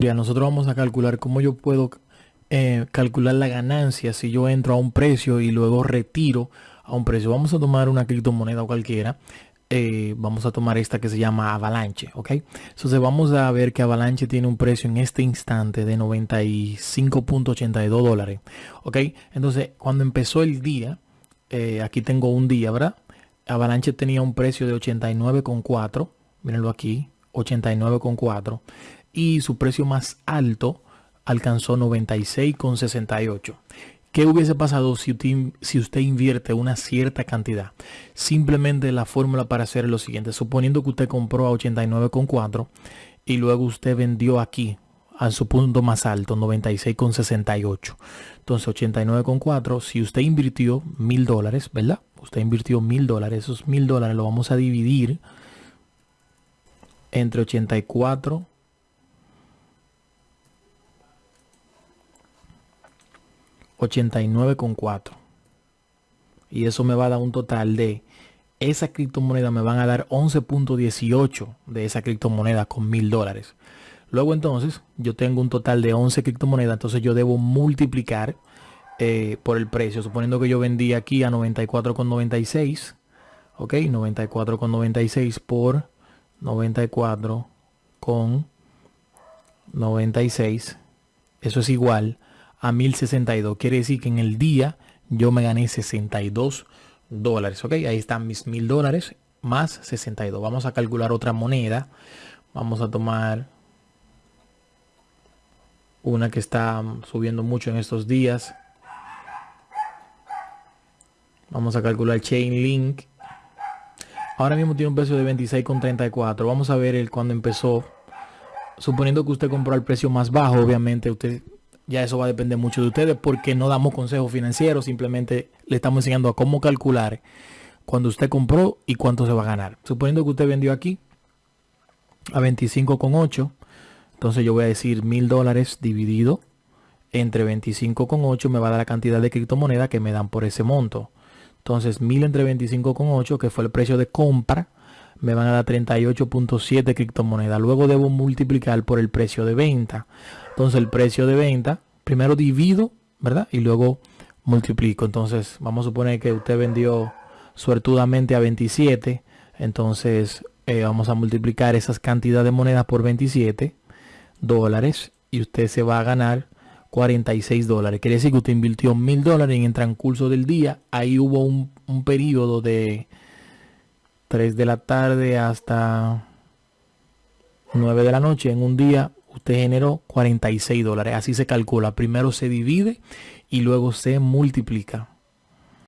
nosotros vamos a calcular cómo yo puedo eh, calcular la ganancia si yo entro a un precio y luego retiro a un precio. Vamos a tomar una criptomoneda cualquiera. Eh, vamos a tomar esta que se llama Avalanche, ¿ok? Entonces vamos a ver que Avalanche tiene un precio en este instante de 95.82 dólares, ¿ok? Entonces cuando empezó el día, eh, aquí tengo un día, ¿verdad? Avalanche tenía un precio de 89.4, mírenlo aquí, 89.4 y su precio más alto alcanzó 96,68. ¿Qué hubiese pasado si usted, si usted invierte una cierta cantidad? Simplemente la fórmula para hacer es lo siguiente. Suponiendo que usted compró a 89,4 y luego usted vendió aquí a su punto más alto, 96,68. Entonces 89,4, si usted invirtió mil dólares, ¿verdad? Usted invirtió mil dólares, esos mil dólares lo vamos a dividir entre 84 89,4. Y eso me va a dar un total de esa criptomoneda me van a dar 11.18 de esa criptomoneda con mil dólares. Luego entonces yo tengo un total de 11 criptomonedas, entonces yo debo multiplicar eh, por el precio, suponiendo que yo vendí aquí a 94,96, ok, 94,96 por 94,96, eso es igual a 1062. Quiere decir que en el día yo me gané 62 dólares. Ok, ahí están mis mil dólares más 62. Vamos a calcular otra moneda. Vamos a tomar una que está subiendo mucho en estos días. Vamos a calcular Chainlink. Ahora mismo tiene un precio de 26,34. Vamos a ver el cuando empezó. Suponiendo que usted compró al precio más bajo, obviamente usted ya eso va a depender mucho de ustedes porque no damos consejos financieros, simplemente le estamos enseñando a cómo calcular cuando usted compró y cuánto se va a ganar. Suponiendo que usted vendió aquí a 25,8, entonces yo voy a decir mil dólares dividido entre 25,8 me va a dar la cantidad de criptomonedas que me dan por ese monto. Entonces mil entre 25,8 que fue el precio de compra me van a dar 38.7 criptomonedas. Luego debo multiplicar por el precio de venta. Entonces el precio de venta, primero divido, ¿verdad? Y luego multiplico. Entonces vamos a suponer que usted vendió suertudamente a 27. Entonces eh, vamos a multiplicar esas cantidades de monedas por 27 dólares y usted se va a ganar 46 dólares. Quiere decir que usted invirtió mil dólares en el transcurso del día. Ahí hubo un, un periodo de 3 de la tarde hasta 9 de la noche en un día usted generó 46 dólares. Así se calcula. Primero se divide y luego se multiplica